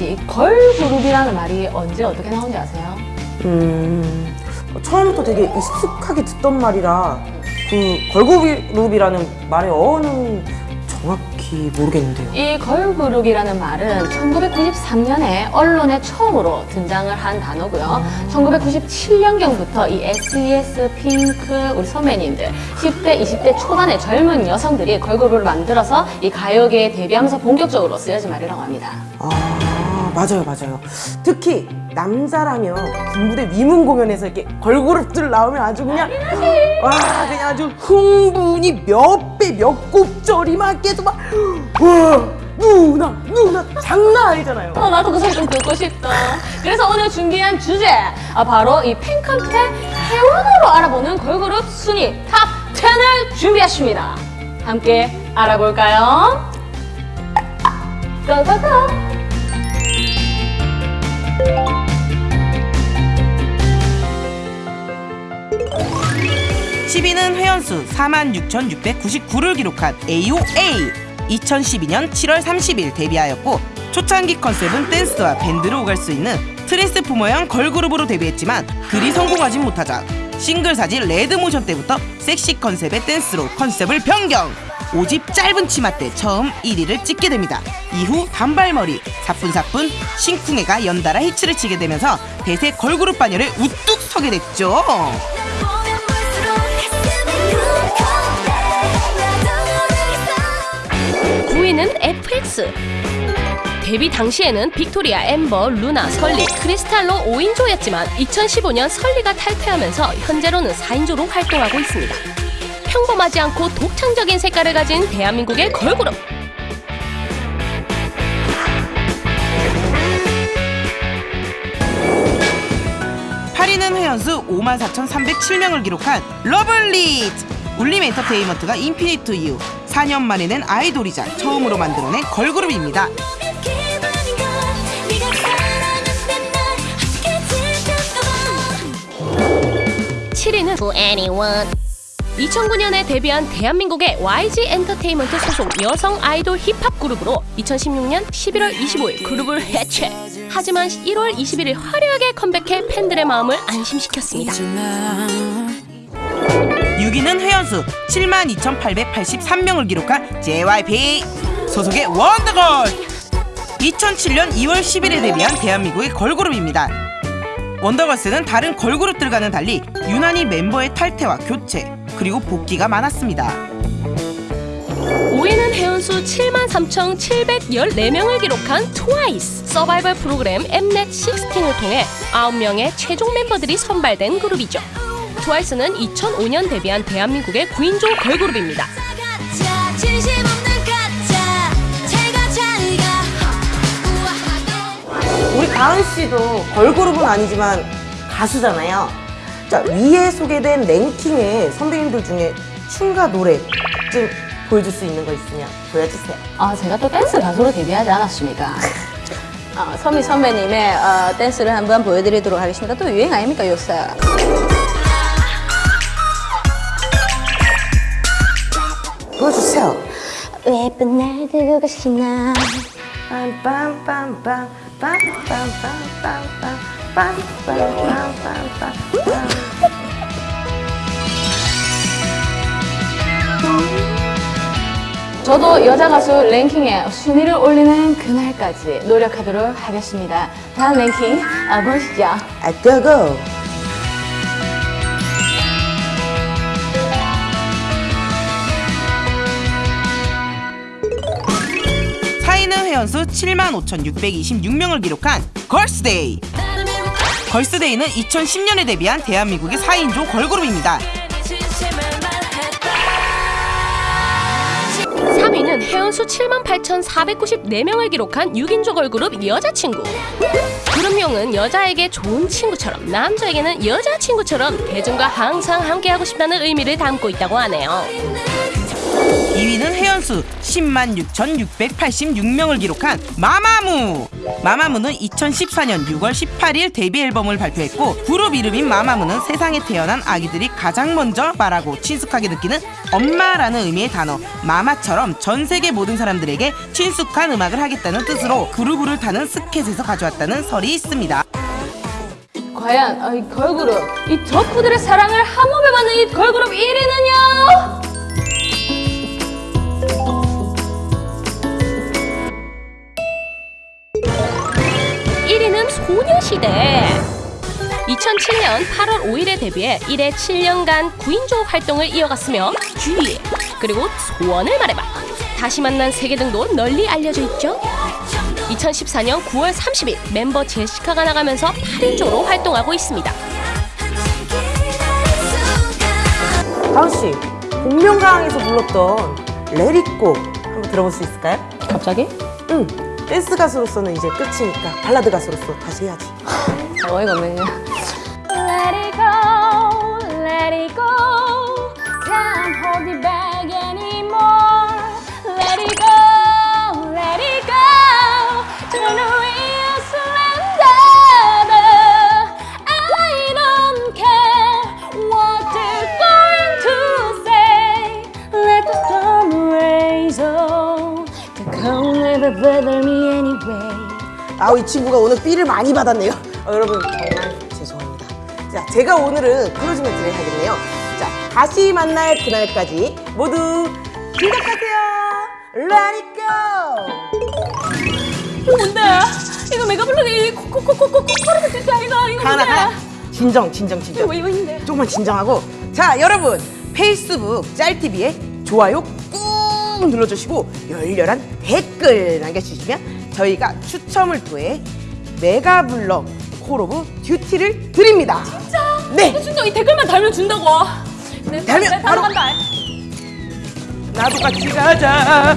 씨, 걸그룹이라는 말이 언제 어떻게 나온지 아세요? 음, 처음부터 되게 익숙하게 듣던 말이라 그 걸그룹이라는 말의 어원은 정확히 모르겠는데요. 이 걸그룹이라는 말은 1993년에 언론에 처음으로 등장을 한 단어고요. 1997년경부터 이 SES, 핑크, 우리 선배님들 10대, 20대 초반의 젊은 여성들이 걸그룹을 만들어서 이 가요계에 데뷔하면서 본격적으로 쓰여진 말이라고 합니다. 아, 맞아요, 맞아요. 특히 남자라면 군부대 위문 공연에서 이렇게 걸그룹들 나오면 아주 그냥 와, 그냥 아주 흥분이 몇 배, 몇 곱절이 막 계속 막 와, 누나, 누나 장난 아니잖아요. 어, 나도 그 소리 좀 듣고 싶다. 그래서 오늘 준비한 주제, 아, 바로 이 팬카페 회원으로 알아보는 걸그룹 순위 탑 10을 준비했습니다. 함께 알아볼까요? 고고고! 10위는 회원수 46,699를 기록한 AOA 2012년 7월 30일 데뷔하였고 초창기 컨셉은 댄스와 밴드를 오갈 수 있는 트랜스포머형 걸그룹으로 데뷔했지만 그리 성공하진 못하자 싱글 3집 Red Motion 때부터 섹시 컨셉의 댄스로 컨셉을 변경 5집 짧은 치마 때 처음 1위를 찍게 됩니다 이후 단발머리, 사뿐사뿐, 심쿵해가 연달아 히트를 치게 되면서 대세 걸그룹 반열에 우뚝 서게 됐죠 9위는 FX. 데뷔 당시에는 빅토리아, 엠버, 루나, 설리, 크리스탈로 5인조였지만 2015년 설리가 탈퇴하면서 현재로는 4인조로 활동하고 있습니다. 평범하지 않고 독창적인 색깔을 가진 대한민국의 걸그룹. 팔위는 회원수 54,307명을 기록한 러블리즈! 울림 엔터테인먼트가 인피니트 이후 4년 만에 낸 아이돌이자 처음으로 만들어낸 걸그룹입니다. 7위는 For Anyone. 2009년에 데뷔한 대한민국의 YG 엔터테인먼트 소속 여성 아이돌 힙합 그룹으로 2016년 11월 25일 그룹을 해체. 하지만 1월 21일 화려하게 컴백해 팬들의 마음을 안심시켰습니다. 6위는 회원수 72,883명을 기록한 JYP 소속의 원더걸 2007년 2월 10일에 데뷔한 대한민국의 걸그룹입니다 원더걸스는 다른 걸그룹들과는 달리 유난히 멤버의 탈퇴와 교체 그리고 복귀가 많았습니다. 5위는 회원수 73,714명을 기록한 트와이스 서바이벌 프로그램 엠넷 16을 통해 9명의 최종 멤버들이 선발된 그룹이죠. 트와이스는 2005년 데뷔한 대한민국의 9인조 걸그룹입니다. 우리 가은 씨도 걸그룹은 아니지만 가수잖아요. 자, 위에 소개된 랭킹의 선배님들 중에 춤과 노래 좀 보여줄 수 있는 거 있으면 보여주세요. 아, 제가 또 댄스 가수로 데뷔하지 않았습니까? 아, 서미 선배님의 어, 댄스를 한번 보여드리도록 하겠습니다. 또 유행 아닙니까, 요새? 보여주세요. 예쁜 날 들고 가시나 빰빰빰빰 빰빰빰빰빰 빰빰빰빰빰빰 저도 여자 가수 랭킹에 순위를 올리는 그날까지 노력하도록 하겠습니다. 다음 랭킹 아, 보시죠. 아, 고고! 사위는 회원수 75,626명을 기록한 걸스데이 걸스데이는 2010년에 데뷔한 대한민국의 4인조 걸그룹입니다 회원수 78,494명을 기록한 6인조 걸그룹 여자친구. 그룹명은 여자에게 좋은 친구처럼 남자에게는 여자친구처럼 대중과 항상 함께하고 싶다는 의미를 담고 있다고 하네요 2위는 혜연수 10만 6,686명을 기록한 마마무. 마마무는 2014년 6월 18일 데뷔 앨범을 발표했고 그룹 이름인 마마무는 세상에 태어난 아기들이 가장 먼저 말하고 친숙하게 느끼는 엄마라는 의미의 단어 마마처럼 전 세계 모든 사람들에게 친숙한 음악을 하겠다는 뜻으로 그루브를 타는 스켓에서 가져왔다는 설이 있습니다. 과연 어, 이 걸그룹 이 덕후들의 사랑을 한 몸에 받는 이 걸그룹 1위는요? 소녀시대. 2007년 8월 5일에 데뷔해 이래 7년간 9인조 활동을 이어갔으며 G 그리고 소원을 말해봐 다시 만난 세계 등도 널리 알려져 있죠. 2014년 9월 30일 멤버 제시카가 나가면서 8인조로 활동하고 있습니다. 다은 씨, 복면가왕에서 불렀던 레리꼬 한번 들어볼 수 있을까요? 갑자기? 응. 댄스 가수로서는 이제 끝이니까 발라드 가수로서 다시 해야지. 어이가 없네요. Let it go, let it go. Can't hold it back anymore. Let it go, let it go. Turn wheels, surrender. I don't care what they're going to say. Let the storm rage on. The cold never anyway. 아우 이 친구가 오늘 feel을 많이 받았네요. 어, 여러분 정말 죄송합니다. 자, 제가 오늘은 클로징 멘트를 해야겠네요. 자, 다시 만날 그날까지 모두 기억하세요. Let it go. 이거 뭔데? 이거 메가 블록이 코코코코코 코르트 뜻이 아이가 이거 하나? 하나. 진정 진정 진정. 이거 이거? 조금만 진정하고 자 여러분 페이스북 짤TV에 좋아요 꾹 눌러주시고 열렬한 댓글 남겨주시면 저희가 추첨을 통해 메가블럭 콜오브 듀티를 드립니다 진짜? 네 진짜 이 댓글만 달면 준다고. 네, 달면 네, 바로 바로 간다. 나도 같이 가자